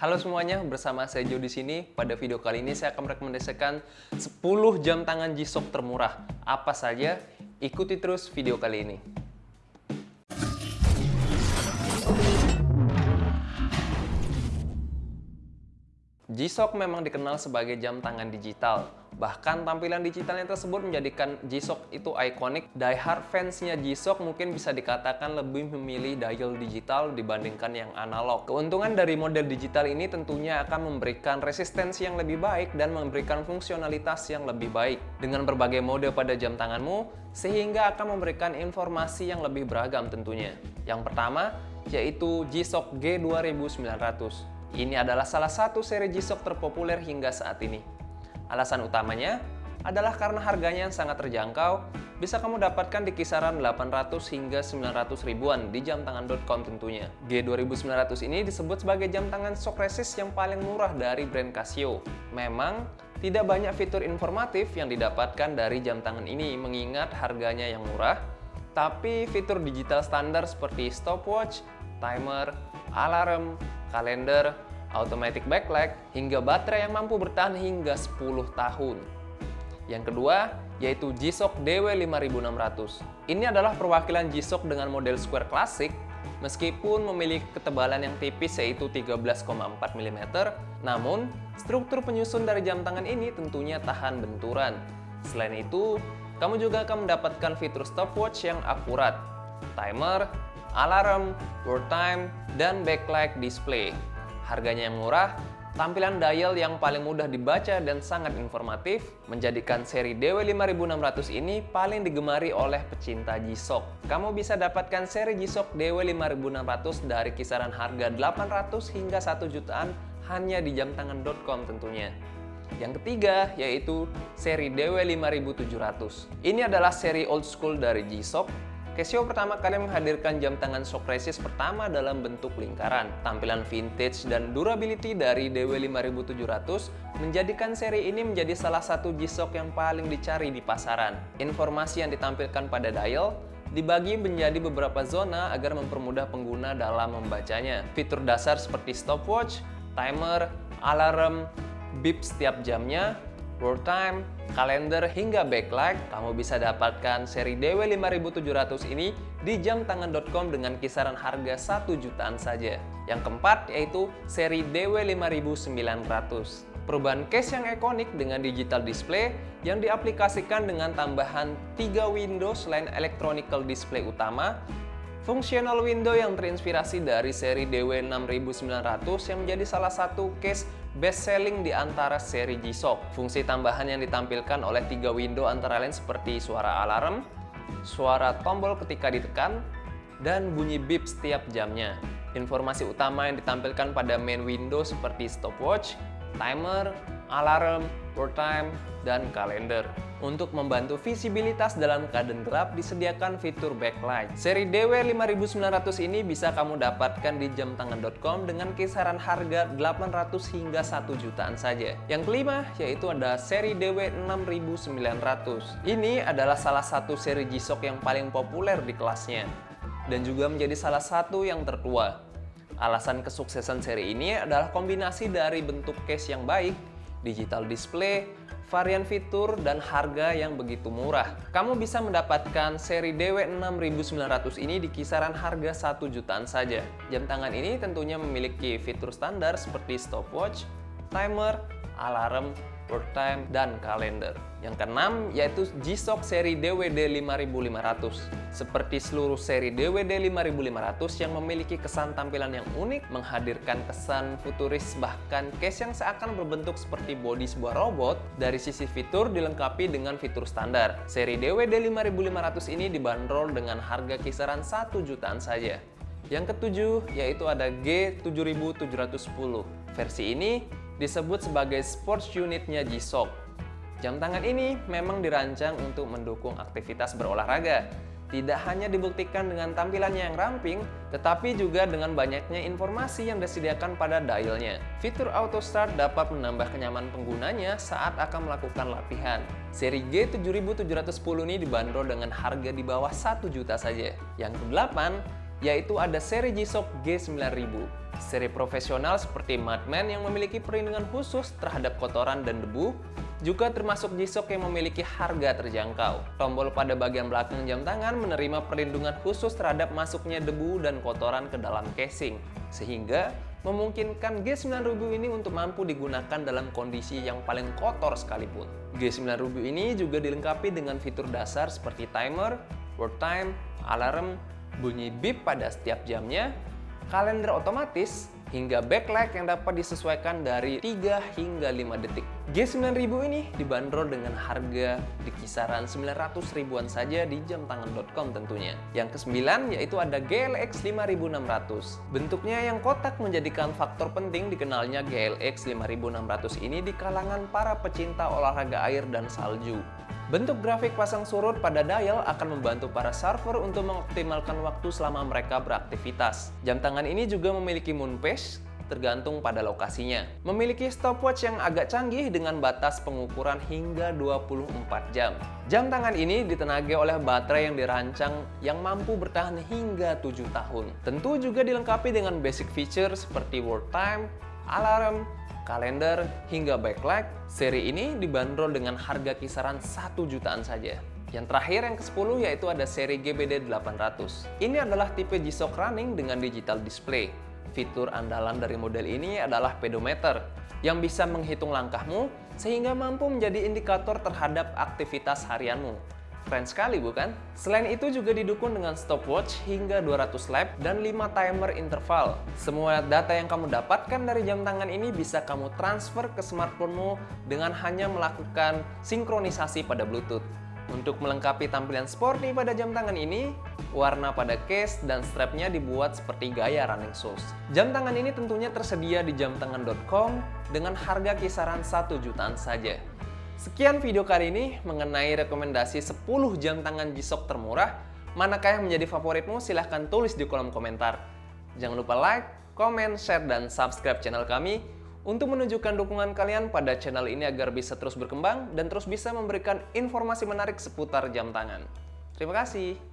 Halo semuanya, bersama saya Jo di sini. Pada video kali ini saya akan merekomendasikan 10 jam tangan G-Shock termurah. Apa saja? Ikuti terus video kali ini. G-Shock memang dikenal sebagai jam tangan digital. Bahkan tampilan digitalnya tersebut menjadikan G-Shock itu ikonik. Die-hard fansnya G-Shock mungkin bisa dikatakan lebih memilih dial digital dibandingkan yang analog. Keuntungan dari model digital ini tentunya akan memberikan resistensi yang lebih baik dan memberikan fungsionalitas yang lebih baik. Dengan berbagai mode pada jam tanganmu, sehingga akan memberikan informasi yang lebih beragam tentunya. Yang pertama, yaitu G-Shock G2900. Ini adalah salah satu seri G-Shock terpopuler hingga saat ini. Alasan utamanya adalah karena harganya yang sangat terjangkau, bisa kamu dapatkan di kisaran 800 hingga 900 ribuan di jamtangan.com tentunya. G2900 ini disebut sebagai jam tangan shock resist yang paling murah dari brand Casio. Memang, tidak banyak fitur informatif yang didapatkan dari jam tangan ini mengingat harganya yang murah, tapi fitur digital standar seperti stopwatch, timer, alarm, kalender, automatic backlight, hingga baterai yang mampu bertahan hingga 10 tahun. Yang kedua, yaitu G-Shock DW5600. Ini adalah perwakilan G-Shock dengan model square klasik, meskipun memiliki ketebalan yang tipis yaitu 13,4 mm, namun struktur penyusun dari jam tangan ini tentunya tahan benturan. Selain itu, kamu juga akan mendapatkan fitur stopwatch yang akurat, timer, alarm, world time, dan backlight display. Harganya yang murah, tampilan dial yang paling mudah dibaca dan sangat informatif, menjadikan seri DW5600 ini paling digemari oleh pecinta G-Shock. Kamu bisa dapatkan seri G-Shock DW5600 dari kisaran harga 800 hingga 1 jutaan hanya di jamtangan.com tentunya. Yang ketiga yaitu seri DW5700. Ini adalah seri old school dari G-Shock Casio pertama kali menghadirkan jam tangan shock resist pertama dalam bentuk lingkaran. Tampilan vintage dan durability dari DW5700 menjadikan seri ini menjadi salah satu G-Shock yang paling dicari di pasaran. Informasi yang ditampilkan pada dial dibagi menjadi beberapa zona agar mempermudah pengguna dalam membacanya. Fitur dasar seperti stopwatch, timer, alarm, beep setiap jamnya, world time, kalender, hingga backlight, kamu bisa dapatkan seri DW5700 ini di jamtangan.com dengan kisaran harga 1 jutaan saja. Yang keempat yaitu seri DW5900. Perubahan case yang ikonik dengan digital display yang diaplikasikan dengan tambahan 3 window selain electronical display utama Fungsional window yang terinspirasi dari seri DW6900 yang menjadi salah satu case best selling di antara seri G-Shock. Fungsi tambahan yang ditampilkan oleh tiga window antara lain seperti suara alarm, suara tombol ketika ditekan, dan bunyi beep setiap jamnya. Informasi utama yang ditampilkan pada main window seperti stopwatch, timer, alarm, time, dan kalender. Untuk membantu visibilitas dalam keadaan gelap, disediakan fitur backlight. Seri DW5900 ini bisa kamu dapatkan di jamtangan.com dengan kisaran harga 800 hingga 1 jutaan saja. Yang kelima, yaitu ada seri DW6900. Ini adalah salah satu seri G-Shock yang paling populer di kelasnya dan juga menjadi salah satu yang tertua. Alasan kesuksesan seri ini adalah kombinasi dari bentuk case yang baik, digital display, varian fitur, dan harga yang begitu murah. Kamu bisa mendapatkan seri DW6900 ini di kisaran harga 1 jutaan saja. Jam tangan ini tentunya memiliki fitur standar seperti stopwatch, timer, alarm, work time, dan kalender. Yang keenam yaitu G-Shock seri DWD 5500. Seperti seluruh seri DWD 5500 yang memiliki kesan tampilan yang unik, menghadirkan kesan futuris bahkan case yang seakan berbentuk seperti bodi sebuah robot, dari sisi fitur dilengkapi dengan fitur standar. Seri DWD 5500 ini dibanderol dengan harga kisaran 1 jutaan saja. Yang ketujuh yaitu ada G7710. Versi ini disebut sebagai sports unitnya G-Shock. Jam tangan ini memang dirancang untuk mendukung aktivitas berolahraga. Tidak hanya dibuktikan dengan tampilannya yang ramping, tetapi juga dengan banyaknya informasi yang disediakan pada dialnya. Fitur auto start dapat menambah kenyamanan penggunanya saat akan melakukan latihan. Seri G7710 ini dibanderol dengan harga di bawah 1 juta saja. Yang kedelapan, yaitu ada seri G-Shock G9000. Seri profesional seperti Madman yang memiliki perlindungan khusus terhadap kotoran dan debu, juga termasuk G-Shock yang memiliki harga terjangkau. Tombol pada bagian belakang jam tangan menerima perlindungan khusus terhadap masuknya debu dan kotoran ke dalam casing, sehingga memungkinkan G9000 ini untuk mampu digunakan dalam kondisi yang paling kotor sekalipun. G9000 ini juga dilengkapi dengan fitur dasar seperti timer, work time, alarm, bunyi beep pada setiap jamnya, kalender otomatis, hingga backlight yang dapat disesuaikan dari 3 hingga 5 detik. G9000 ini dibanderol dengan harga di kisaran 900 ribuan saja di jamtangan.com tentunya. Yang kesembilan yaitu ada GLX 5600. Bentuknya yang kotak menjadikan faktor penting dikenalnya GLX 5600 ini di kalangan para pecinta olahraga air dan salju. Bentuk grafik pasang surut pada dial akan membantu para server untuk mengoptimalkan waktu selama mereka beraktivitas. Jam tangan ini juga memiliki moon pace, tergantung pada lokasinya. Memiliki stopwatch yang agak canggih dengan batas pengukuran hingga 24 jam. Jam tangan ini ditenagai oleh baterai yang dirancang yang mampu bertahan hingga 7 tahun. Tentu juga dilengkapi dengan basic feature seperti work time, alarm, kalender, hingga backlight, seri ini dibanderol dengan harga kisaran 1 jutaan saja. Yang terakhir yang ke-10 yaitu ada seri GBD 800. Ini adalah tipe G-Shock running dengan digital display. Fitur andalan dari model ini adalah pedometer yang bisa menghitung langkahmu sehingga mampu menjadi indikator terhadap aktivitas harianmu. Keren sekali bukan? Selain itu juga didukung dengan stopwatch hingga 200 lap dan 5 timer interval. Semua data yang kamu dapatkan dari jam tangan ini bisa kamu transfer ke smartphonemu dengan hanya melakukan sinkronisasi pada Bluetooth. Untuk melengkapi tampilan sporty pada jam tangan ini, warna pada case dan strapnya dibuat seperti gaya running shoes. Jam tangan ini tentunya tersedia di jamtangan.com dengan harga kisaran 1 jutaan saja. Sekian video kali ini mengenai rekomendasi 10 jam tangan G-Shock termurah. Manakah yang menjadi favoritmu? Silahkan tulis di kolom komentar. Jangan lupa like, komen, share, dan subscribe channel kami untuk menunjukkan dukungan kalian pada channel ini agar bisa terus berkembang dan terus bisa memberikan informasi menarik seputar jam tangan. Terima kasih.